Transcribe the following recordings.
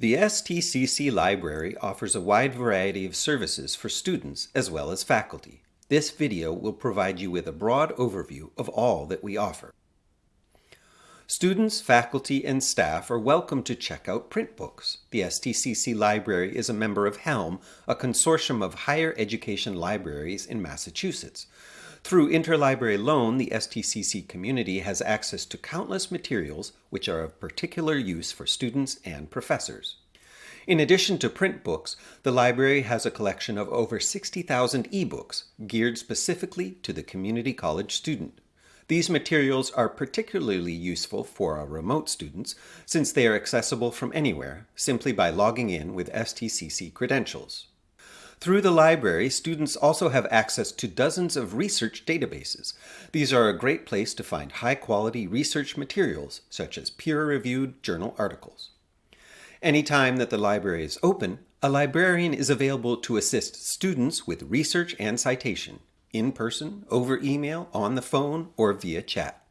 The STCC Library offers a wide variety of services for students as well as faculty. This video will provide you with a broad overview of all that we offer. Students, faculty, and staff are welcome to check out print books. The STCC Library is a member of HELM, a consortium of higher education libraries in Massachusetts. Through interlibrary loan, the STCC community has access to countless materials which are of particular use for students and professors. In addition to print books, the library has a collection of over 60,000 ebooks geared specifically to the community college student. These materials are particularly useful for our remote students since they are accessible from anywhere simply by logging in with STCC credentials. Through the library, students also have access to dozens of research databases. These are a great place to find high-quality research materials, such as peer-reviewed journal articles. Anytime that the library is open, a librarian is available to assist students with research and citation, in person, over email, on the phone, or via chat.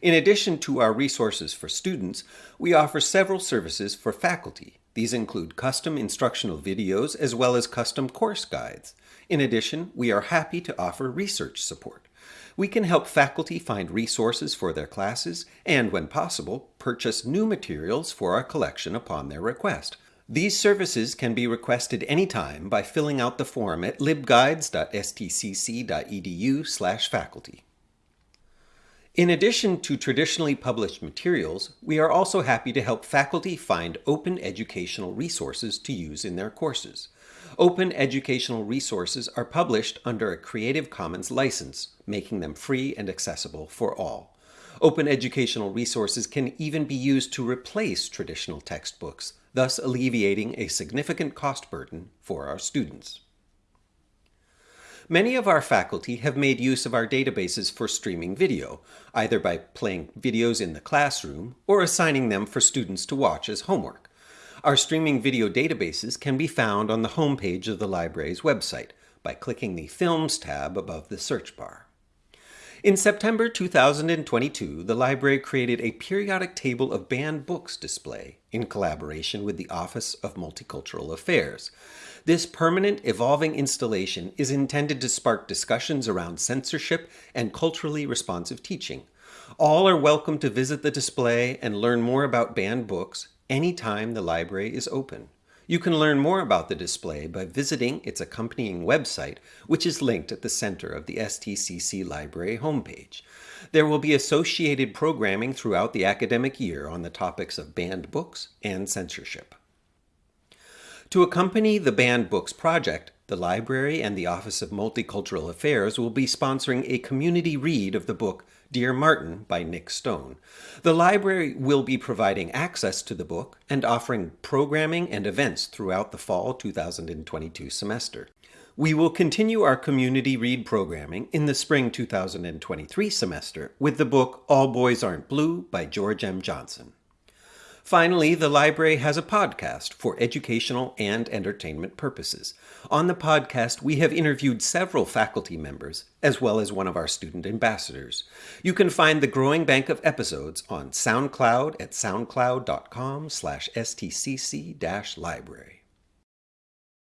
In addition to our resources for students, we offer several services for faculty, these include custom instructional videos as well as custom course guides. In addition, we are happy to offer research support. We can help faculty find resources for their classes and, when possible, purchase new materials for our collection upon their request. These services can be requested anytime by filling out the form at libguides.stcc.edu faculty. In addition to traditionally published materials, we are also happy to help faculty find open educational resources to use in their courses. Open educational resources are published under a Creative Commons license, making them free and accessible for all. Open educational resources can even be used to replace traditional textbooks, thus alleviating a significant cost burden for our students. Many of our faculty have made use of our databases for streaming video, either by playing videos in the classroom or assigning them for students to watch as homework. Our streaming video databases can be found on the homepage of the library's website by clicking the Films tab above the search bar. In September 2022, the library created a periodic table of banned books display in collaboration with the Office of Multicultural Affairs. This permanent, evolving installation is intended to spark discussions around censorship and culturally responsive teaching. All are welcome to visit the display and learn more about banned books anytime the library is open. You can learn more about the display by visiting its accompanying website, which is linked at the center of the STCC Library homepage. There will be associated programming throughout the academic year on the topics of banned books and censorship. To accompany the Banned Books project, the library and the Office of Multicultural Affairs will be sponsoring a community read of the book Dear Martin by Nic Stone. The library will be providing access to the book and offering programming and events throughout the fall 2022 semester. We will continue our community read programming in the spring 2023 semester with the book All Boys Aren't Blue by George M. Johnson. Finally, the library has a podcast for educational and entertainment purposes. On the podcast, we have interviewed several faculty members, as well as one of our student ambassadors. You can find the growing bank of episodes on SoundCloud at soundcloud.com slash stcc-library.